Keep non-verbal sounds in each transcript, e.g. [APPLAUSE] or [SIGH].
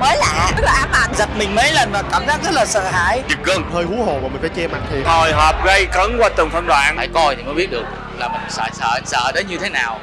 mới lạ. Rất là ám ảnh. Giật mình mấy lần và cảm giác rất là sợ hãi. Giật gân hơi hú hồn mà mình phải che mặt thiệt hồi hộp gây cấn qua từng phân đoạn. Phải coi thì mới biết được là mình sợ sợ sợ đến như thế nào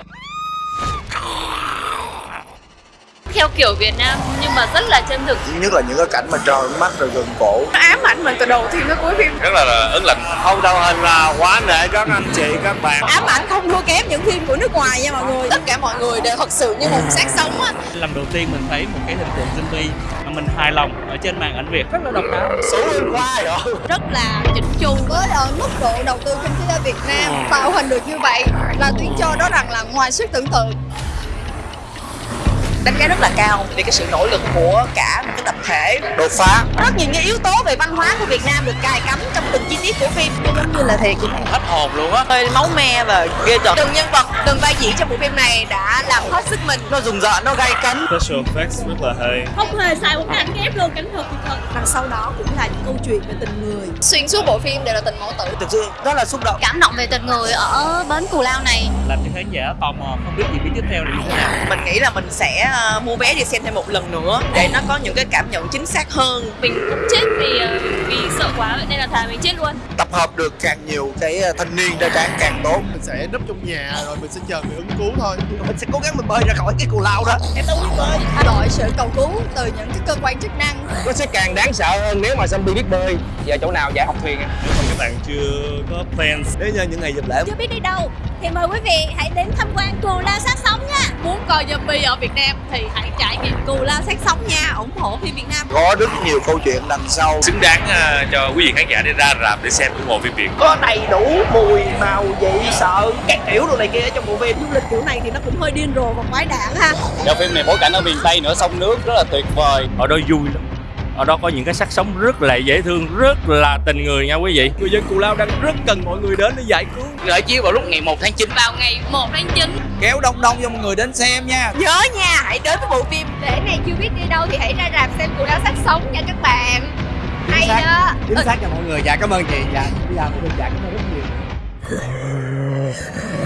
theo kiểu Việt Nam nhưng mà rất là chân thực. Nhất là những cái cảnh mà tròn mắt rồi gần cổ. Nó ám ảnh mình từ đầu phim tới cuối phim. Rất là, là ấn lạnh. Không đâu hình là quá nể các anh chị các bạn. Ám ảnh không thua kém những phim của nước ngoài nha mọi người. Tất cả mọi người đều thật sự như một xác sống á. Lần đầu tiên mình thấy một cái hình tượng zombie mà mình hài lòng ở trên màn ảnh Việt. Rất là độc đáo. Số hôm qua rồi rất là chỉnh chu với ở mức độ đầu tư kinh phí ở Việt Nam tạo hình được như vậy là tuyên cho đó rằng là ngoài sức tưởng tượng đánh giá rất là cao vì cái sự nỗ lực của cả một cái tập thể. Đột phá. Rất nhiều những yếu tố về văn hóa của Việt Nam được cài cắm trong từng chi tiết phim giống như là thiệt. Hết hồn luôn á. Hơi máu me và ghê tởm từng nhân vật từng vai diễn trong bộ phim này đã làm hết sức mình. Nó rùng rợn nó gay cấn. Special effects rất là hay. Không hề xài một cái ảnh ghép luôn cảnh thuật thật. Đằng sau đó cũng là những câu chuyện về tình người. Xuyên suốt bộ phim đều là tình mẫu tử. Thực sự rất là xúc động. Cảm động về tình người ở bến Cù Lao này. Làm cho khán giả tò mò không biết gì biết tiếp theo là như thế nào. Mình nghĩ là mình sẽ ờ, mua vé đi xem thêm một lần nữa để nó có những cái cảm nhận chính xác hơn. Mình cũng chết vì ờ, quá vậy nên là thà mình chết luôn. Tập hợp được càng nhiều cái ờ, thanh niên ra tráng càng tốt mình sẽ núp trong nhà rồi mình sẽ chờ người ứng cứu thôi. Mình sẽ cố gắng mình bơi ra khỏi cái cù lao đó. Em đâu biết bơi. Đội sự cầu cứu từ những cái cơ quan chức năng. Nó sẽ càng đáng sợ hơn nếu mà zombie biết bơi. Giờ chỗ nào dạy học thuyền à? nếu mà các bạn chưa có plans để nhân những ngày dịp lễ chưa biết đi đâu. Thì mời quý vị hãy đến tham quan Cù Lao sát sống nha muốn coi zombie ở Việt Nam thì hãy trải nghiệm Cù Lao sát sống nha. Ủng hộ phim Việt Nam. Có rất nhiều câu chuyện đằng sau. Xứng đáng à, cho quý vị khán giả đi ra rạp để xem ủng hộ phim Việt. Có đầy đủ mùi màu vị sợ các kiểu đồ này kia ở trong bộ phim. Du lịch kiểu này thì nó cũng hơi điên rồ và quái đản ha. Giờ phim này bối cảnh ở miền Tây nữa sông nước rất là tuyệt vời. Ở đó vui lắm ở đó có những cái sắc sống rất là dễ thương rất là tình người nha quý vị. Người dân Cù Lao đang rất cần mọi người đến để giải cứu. Khởi chiếu vào lúc ngày 1 tháng 9 vào ngày 1 tháng 9 kéo đông đông cho mọi người đến xem nha. Nhớ nha hãy đến với bộ phim để này chưa biết đi đâu thì hãy ra rạp xem Cù Lao sát sống nha các bạn. Hay xác. đó. Chính xác cho mọi người. Dạ cảm ơn chị. Dạ bây giờ mọi người dạ cảm ơn rất nhiều [LAUGHS]